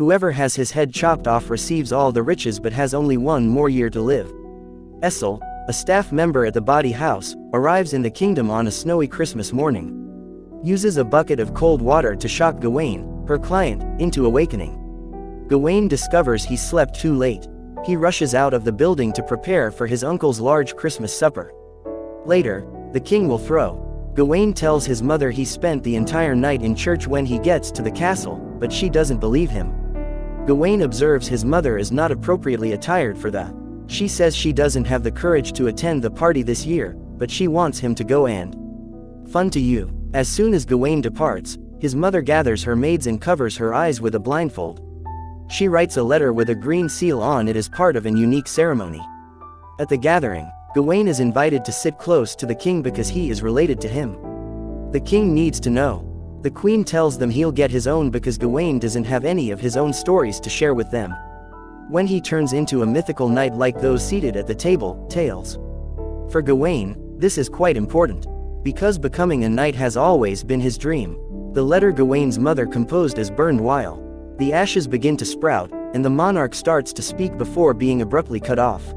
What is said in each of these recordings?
Whoever has his head chopped off receives all the riches but has only one more year to live. Essel, a staff member at the bawdy house, arrives in the kingdom on a snowy Christmas morning. Uses a bucket of cold water to shock Gawain, her client, into awakening. Gawain discovers he slept too late. He rushes out of the building to prepare for his uncle's large Christmas supper. Later, the king will throw. Gawain tells his mother he spent the entire night in church when he gets to the castle, but she doesn't believe him. Gawain observes his mother is not appropriately attired for the. She says she doesn't have the courage to attend the party this year, but she wants him to go and. Fun to you. As soon as Gawain departs, his mother gathers her maids and covers her eyes with a blindfold. She writes a letter with a green seal on it as part of an unique ceremony. At the gathering, Gawain is invited to sit close to the king because he is related to him. The king needs to know. The queen tells them he'll get his own because Gawain doesn't have any of his own stories to share with them. When he turns into a mythical knight like those seated at the table, tales. For Gawain, this is quite important. Because becoming a knight has always been his dream. The letter Gawain's mother composed is burned while the ashes begin to sprout, and the monarch starts to speak before being abruptly cut off.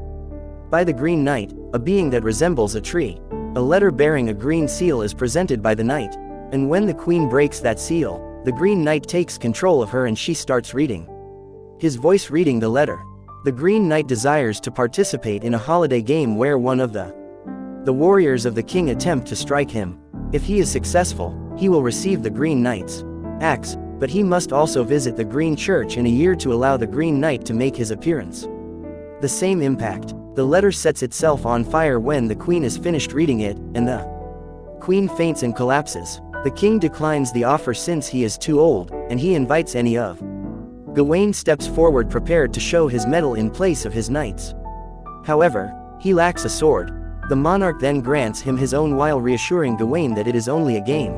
By the Green Knight, a being that resembles a tree, a letter bearing a green seal is presented by the knight, and when the queen breaks that seal, the Green Knight takes control of her and she starts reading. His voice reading the letter. The Green Knight desires to participate in a holiday game where one of the the warriors of the king attempt to strike him. If he is successful, he will receive the Green Knight's axe, but he must also visit the Green Church in a year to allow the Green Knight to make his appearance. The same impact. The letter sets itself on fire when the queen is finished reading it, and the queen faints and collapses. The king declines the offer since he is too old, and he invites any of. Gawain steps forward prepared to show his mettle in place of his knights. However, he lacks a sword. The monarch then grants him his own while reassuring Gawain that it is only a game.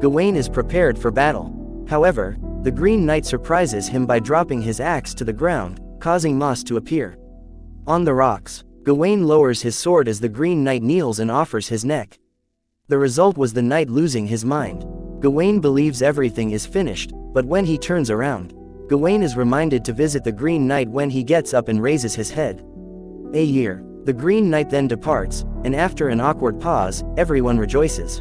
Gawain is prepared for battle. However, the Green Knight surprises him by dropping his axe to the ground, causing moss to appear. On the rocks, Gawain lowers his sword as the Green Knight kneels and offers his neck. The result was the knight losing his mind. Gawain believes everything is finished, but when he turns around, Gawain is reminded to visit the Green Knight when he gets up and raises his head. A year. The Green Knight then departs, and after an awkward pause, everyone rejoices.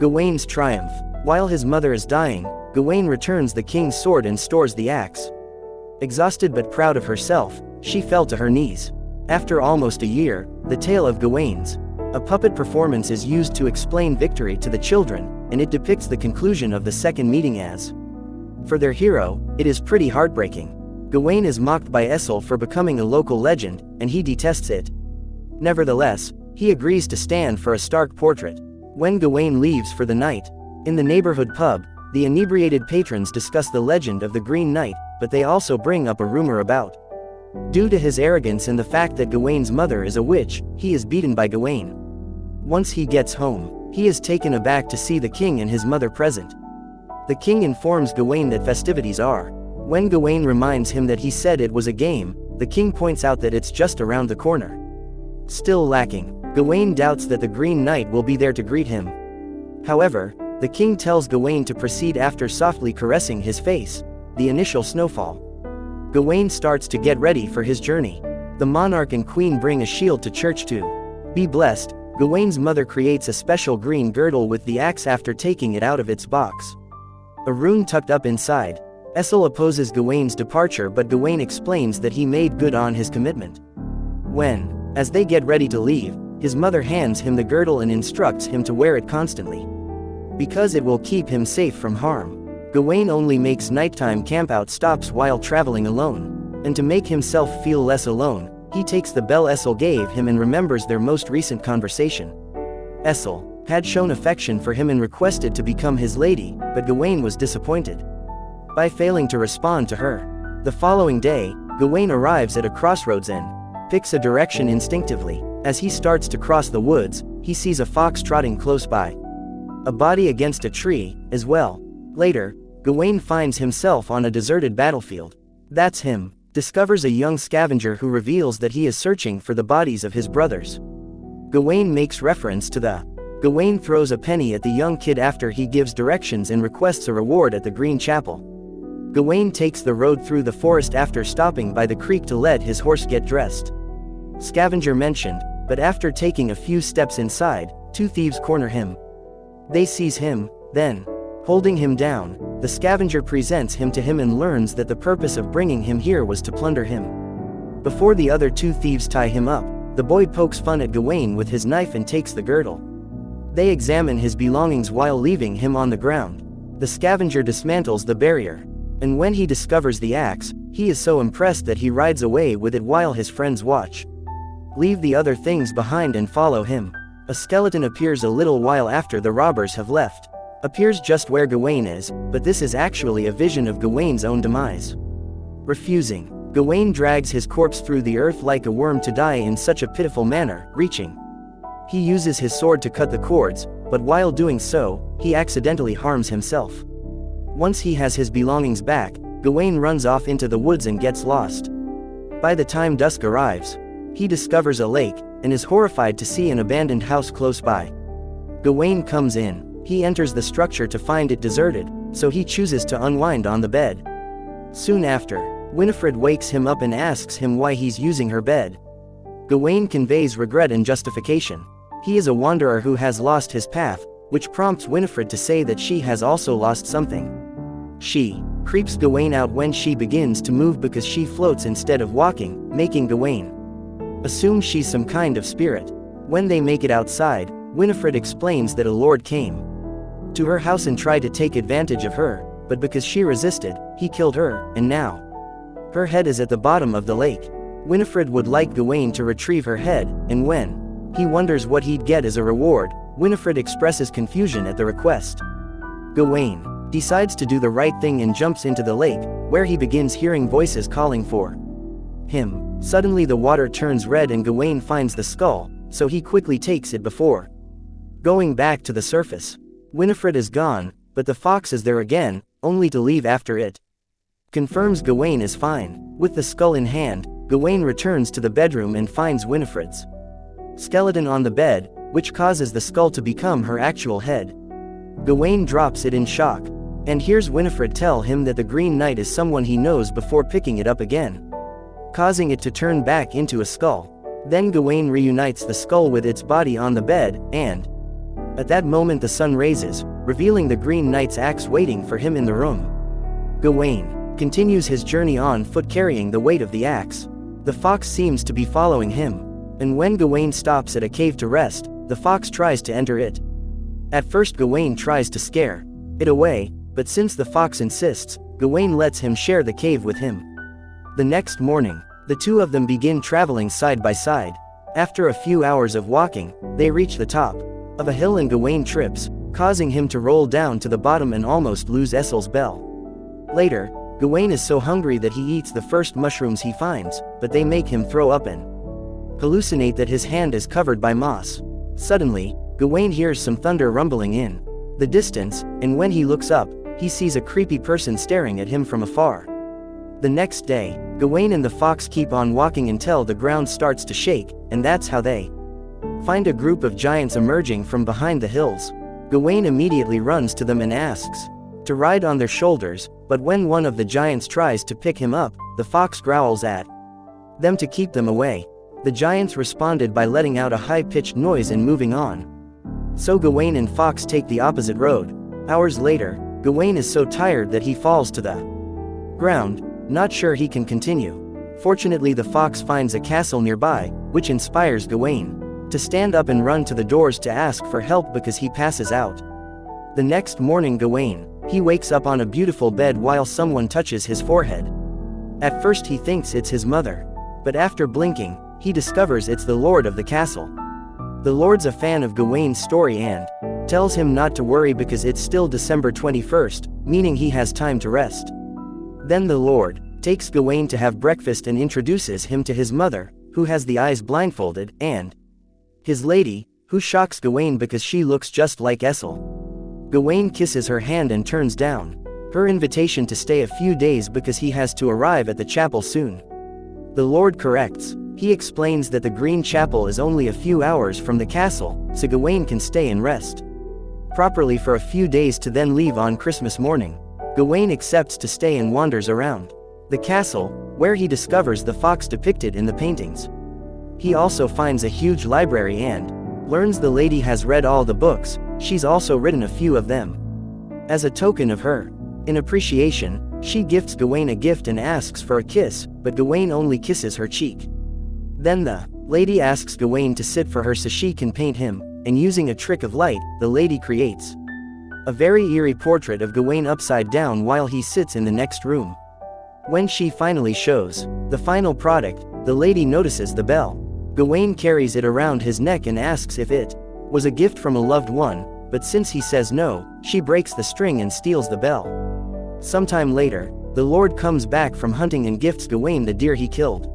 Gawain's triumph. While his mother is dying, Gawain returns the king's sword and stores the axe. Exhausted but proud of herself, she fell to her knees. After almost a year, the tale of Gawain's. A puppet performance is used to explain victory to the children, and it depicts the conclusion of the second meeting as. For their hero, it is pretty heartbreaking. Gawain is mocked by Essel for becoming a local legend, and he detests it. Nevertheless, he agrees to stand for a stark portrait. When Gawain leaves for the night, in the neighborhood pub, the inebriated patrons discuss the legend of the Green Knight, but they also bring up a rumor about. Due to his arrogance and the fact that Gawain's mother is a witch, he is beaten by Gawain. Once he gets home, he is taken aback to see the king and his mother present. The king informs Gawain that festivities are. When Gawain reminds him that he said it was a game, the king points out that it's just around the corner. Still lacking, Gawain doubts that the Green Knight will be there to greet him. However, the king tells Gawain to proceed after softly caressing his face, the initial snowfall. Gawain starts to get ready for his journey. The monarch and queen bring a shield to church to be blessed. Gawain's mother creates a special green girdle with the axe after taking it out of its box. A rune tucked up inside. Essel opposes Gawain's departure but Gawain explains that he made good on his commitment. When, as they get ready to leave, his mother hands him the girdle and instructs him to wear it constantly because it will keep him safe from harm. Gawain only makes nighttime campout stops while traveling alone. And to make himself feel less alone, he takes the bell Essel gave him and remembers their most recent conversation. Essel had shown affection for him and requested to become his lady, but Gawain was disappointed. By failing to respond to her. The following day, Gawain arrives at a crossroads and picks a direction instinctively. As he starts to cross the woods, he sees a fox trotting close by a body against a tree, as well. Later, Gawain finds himself on a deserted battlefield. That's him, discovers a young scavenger who reveals that he is searching for the bodies of his brothers. Gawain makes reference to the. Gawain throws a penny at the young kid after he gives directions and requests a reward at the Green Chapel. Gawain takes the road through the forest after stopping by the creek to let his horse get dressed. Scavenger mentioned, but after taking a few steps inside, two thieves corner him. They seize him, then, holding him down, the scavenger presents him to him and learns that the purpose of bringing him here was to plunder him. Before the other two thieves tie him up, the boy pokes fun at Gawain with his knife and takes the girdle. They examine his belongings while leaving him on the ground. The scavenger dismantles the barrier. And when he discovers the axe, he is so impressed that he rides away with it while his friends watch. Leave the other things behind and follow him. A skeleton appears a little while after the robbers have left. Appears just where Gawain is, but this is actually a vision of Gawain's own demise. Refusing, Gawain drags his corpse through the earth like a worm to die in such a pitiful manner, reaching. He uses his sword to cut the cords, but while doing so, he accidentally harms himself. Once he has his belongings back, Gawain runs off into the woods and gets lost. By the time dusk arrives, he discovers a lake, and is horrified to see an abandoned house close by. Gawain comes in, he enters the structure to find it deserted, so he chooses to unwind on the bed. Soon after, Winifred wakes him up and asks him why he's using her bed. Gawain conveys regret and justification. He is a wanderer who has lost his path, which prompts Winifred to say that she has also lost something. She creeps Gawain out when she begins to move because she floats instead of walking, making Gawain assume she's some kind of spirit. When they make it outside, Winifred explains that a lord came to her house and tried to take advantage of her, but because she resisted, he killed her, and now her head is at the bottom of the lake. Winifred would like Gawain to retrieve her head, and when he wonders what he'd get as a reward, Winifred expresses confusion at the request. Gawain decides to do the right thing and jumps into the lake, where he begins hearing voices calling for him. Suddenly the water turns red and Gawain finds the skull, so he quickly takes it before going back to the surface. Winifred is gone, but the fox is there again, only to leave after it confirms Gawain is fine. With the skull in hand, Gawain returns to the bedroom and finds Winifred's skeleton on the bed, which causes the skull to become her actual head. Gawain drops it in shock, and hears Winifred tell him that the Green Knight is someone he knows before picking it up again, causing it to turn back into a skull. Then Gawain reunites the skull with its body on the bed, and at that moment the sun raises, revealing the Green Knight's axe waiting for him in the room. Gawain continues his journey on foot carrying the weight of the axe. The fox seems to be following him. And when Gawain stops at a cave to rest, the fox tries to enter it. At first Gawain tries to scare it away, but since the fox insists, Gawain lets him share the cave with him. The next morning, the two of them begin traveling side by side. After a few hours of walking, they reach the top of a hill and Gawain trips, causing him to roll down to the bottom and almost lose Essel's bell. Later, Gawain is so hungry that he eats the first mushrooms he finds, but they make him throw up and hallucinate that his hand is covered by moss. Suddenly, Gawain hears some thunder rumbling in the distance, and when he looks up, he sees a creepy person staring at him from afar. The next day, Gawain and the fox keep on walking until the ground starts to shake, and that's how they find a group of giants emerging from behind the hills. Gawain immediately runs to them and asks, to ride on their shoulders, but when one of the giants tries to pick him up, the fox growls at them to keep them away. The giants responded by letting out a high-pitched noise and moving on. So Gawain and Fox take the opposite road. Hours later, Gawain is so tired that he falls to the ground, not sure he can continue. Fortunately the fox finds a castle nearby, which inspires Gawain to stand up and run to the doors to ask for help because he passes out. The next morning Gawain, he wakes up on a beautiful bed while someone touches his forehead. At first he thinks it's his mother. But after blinking, he discovers it's the lord of the castle. The lord's a fan of Gawain's story and tells him not to worry because it's still December 21st, meaning he has time to rest. Then the lord takes Gawain to have breakfast and introduces him to his mother, who has the eyes blindfolded, and his lady, who shocks Gawain because she looks just like Essel. Gawain kisses her hand and turns down her invitation to stay a few days because he has to arrive at the chapel soon. The Lord corrects. He explains that the Green Chapel is only a few hours from the castle, so Gawain can stay and rest properly for a few days to then leave on Christmas morning. Gawain accepts to stay and wanders around the castle, where he discovers the fox depicted in the paintings. He also finds a huge library and learns the lady has read all the books, she's also written a few of them. As a token of her in appreciation, she gifts Gawain a gift and asks for a kiss, but Gawain only kisses her cheek. Then the lady asks Gawain to sit for her so she can paint him, and using a trick of light, the lady creates a very eerie portrait of Gawain upside down while he sits in the next room. When she finally shows the final product, the lady notices the bell. Gawain carries it around his neck and asks if it was a gift from a loved one, but since he says no, she breaks the string and steals the bell. Sometime later, the Lord comes back from hunting and gifts Gawain the deer he killed.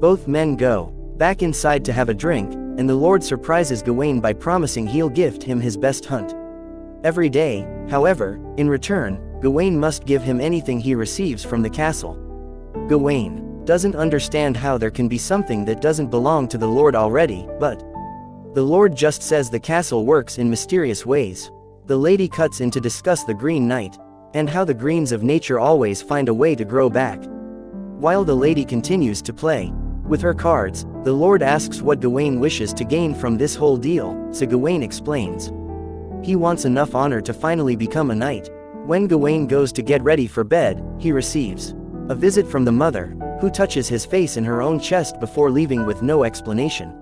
Both men go back inside to have a drink, and the Lord surprises Gawain by promising he'll gift him his best hunt. Every day, however, in return, Gawain must give him anything he receives from the castle. Gawain doesn't understand how there can be something that doesn't belong to the Lord already, but the Lord just says the castle works in mysterious ways. The lady cuts in to discuss the Green Knight, and how the greens of nature always find a way to grow back. While the lady continues to play with her cards, the Lord asks what Gawain wishes to gain from this whole deal, so Gawain explains. He wants enough honor to finally become a knight. When Gawain goes to get ready for bed, he receives a visit from the mother, who touches his face in her own chest before leaving with no explanation.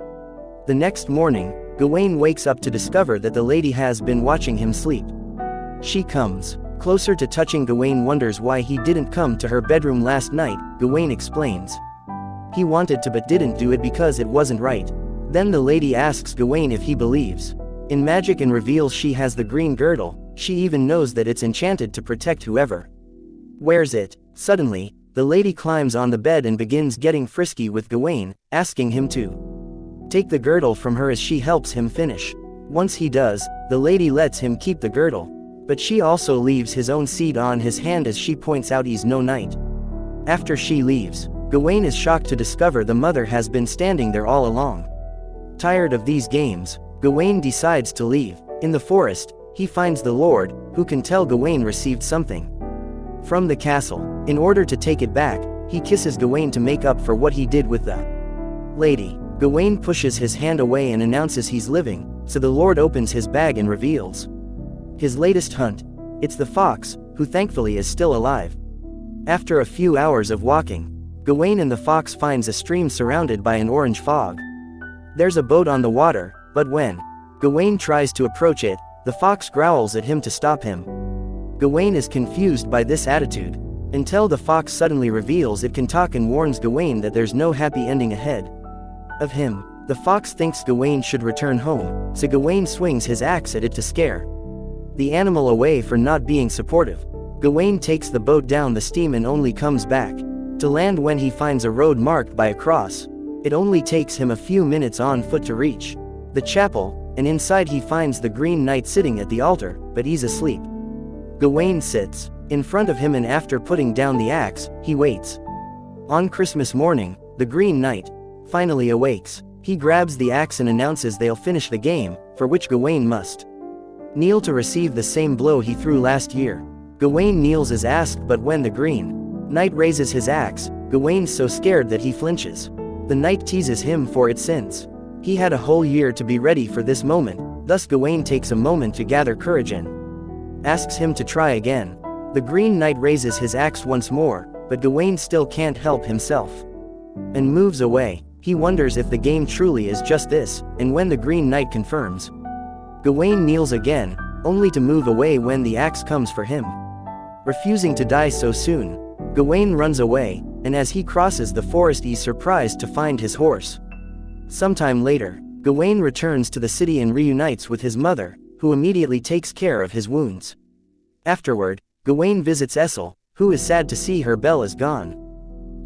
The next morning, Gawain wakes up to discover that the lady has been watching him sleep. She comes closer to touching Gawain wonders why he didn't come to her bedroom last night, Gawain explains. He wanted to but didn't do it because it wasn't right. Then the lady asks Gawain if he believes in magic and reveals she has the green girdle, she even knows that it's enchanted to protect whoever wears it. Suddenly, the lady climbs on the bed and begins getting frisky with Gawain, asking him to take the girdle from her as she helps him finish. Once he does, the lady lets him keep the girdle. But she also leaves his own seed on his hand as she points out he's no knight. After she leaves, Gawain is shocked to discover the mother has been standing there all along. Tired of these games, Gawain decides to leave. In the forest, he finds the Lord, who can tell Gawain received something from the castle. In order to take it back, he kisses Gawain to make up for what he did with the lady. Gawain pushes his hand away and announces he's living, so the Lord opens his bag and reveals his latest hunt. It's the fox, who thankfully is still alive. After a few hours of walking, Gawain and the fox finds a stream surrounded by an orange fog. There's a boat on the water, but when Gawain tries to approach it, the fox growls at him to stop him. Gawain is confused by this attitude, until the fox suddenly reveals it can talk and warns Gawain that there's no happy ending ahead of him. The fox thinks Gawain should return home, so Gawain swings his axe at it to scare the animal away for not being supportive. Gawain takes the boat down the stream and only comes back to land when he finds a road marked by a cross. It only takes him a few minutes on foot to reach the chapel, and inside he finds the Green Knight sitting at the altar, but he's asleep. Gawain sits in front of him and after putting down the axe, he waits. On Christmas morning, the Green Knight finally awakes. He grabs the axe and announces they'll finish the game, for which Gawain must kneel to receive the same blow he threw last year. Gawain kneels as asked but when the Green Knight raises his axe, Gawain's so scared that he flinches. The knight teases him for it since He had a whole year to be ready for this moment, thus Gawain takes a moment to gather courage and asks him to try again. The Green Knight raises his axe once more, but Gawain still can't help himself. And moves away. He wonders if the game truly is just this, and when the Green Knight confirms. Gawain kneels again, only to move away when the axe comes for him. Refusing to die so soon, Gawain runs away, and as he crosses the forest he's surprised to find his horse. Sometime later, Gawain returns to the city and reunites with his mother, who immediately takes care of his wounds. Afterward, Gawain visits Essel, who is sad to see her bell is gone.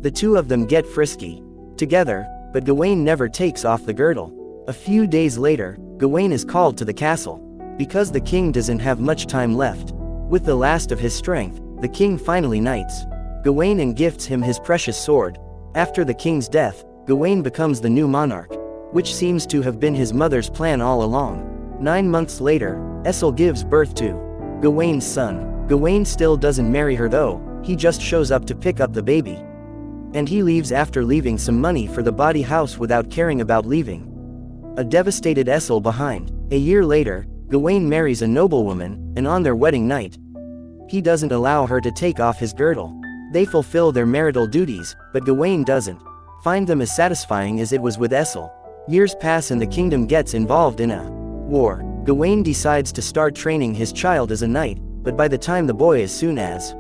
The two of them get frisky together, but Gawain never takes off the girdle. A few days later, Gawain is called to the castle. Because the king doesn't have much time left. With the last of his strength, the king finally knights Gawain and gifts him his precious sword. After the king's death, Gawain becomes the new monarch, which seems to have been his mother's plan all along. Nine months later, Essel gives birth to Gawain's son. Gawain still doesn't marry her though, he just shows up to pick up the baby. And he leaves after leaving some money for the bawdy house without caring about leaving. A devastated Essel behind. A year later, Gawain marries a noblewoman, and on their wedding night, he doesn't allow her to take off his girdle. They fulfill their marital duties, but Gawain doesn't. Find them as satisfying as it was with Essel. Years pass and the kingdom gets involved in a war. Gawain decides to start training his child as a knight, but by the time the boy as soon as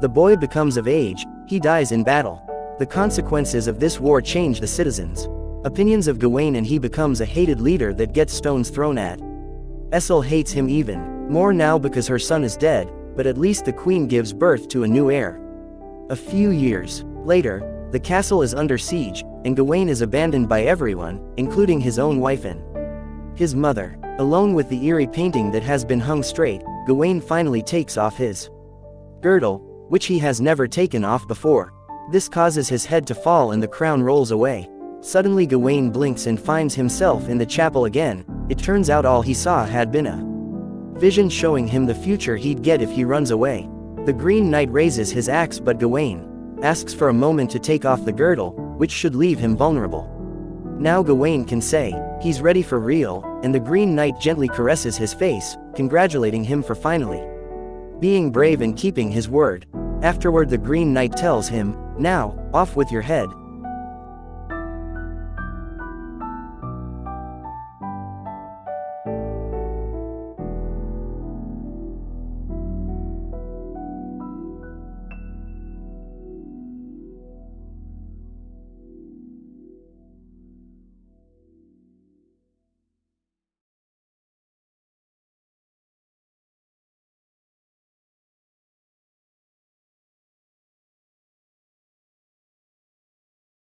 the boy becomes of age, he dies in battle. The consequences of this war change the citizens. Opinions of Gawain and he becomes a hated leader that gets stones thrown at. Essel hates him even more now because her son is dead, but at least the queen gives birth to a new heir. A few years later, the castle is under siege, and Gawain is abandoned by everyone, including his own wife and his mother. Alone with the eerie painting that has been hung straight, Gawain finally takes off his girdle, which he has never taken off before. This causes his head to fall and the crown rolls away. Suddenly Gawain blinks and finds himself in the chapel again, it turns out all he saw had been a vision showing him the future he'd get if he runs away. The Green Knight raises his axe but Gawain asks for a moment to take off the girdle, which should leave him vulnerable. Now Gawain can say, he's ready for real, and the Green Knight gently caresses his face, congratulating him for finally being brave and keeping his word. Afterward the Green Knight tells him, now, off with your head,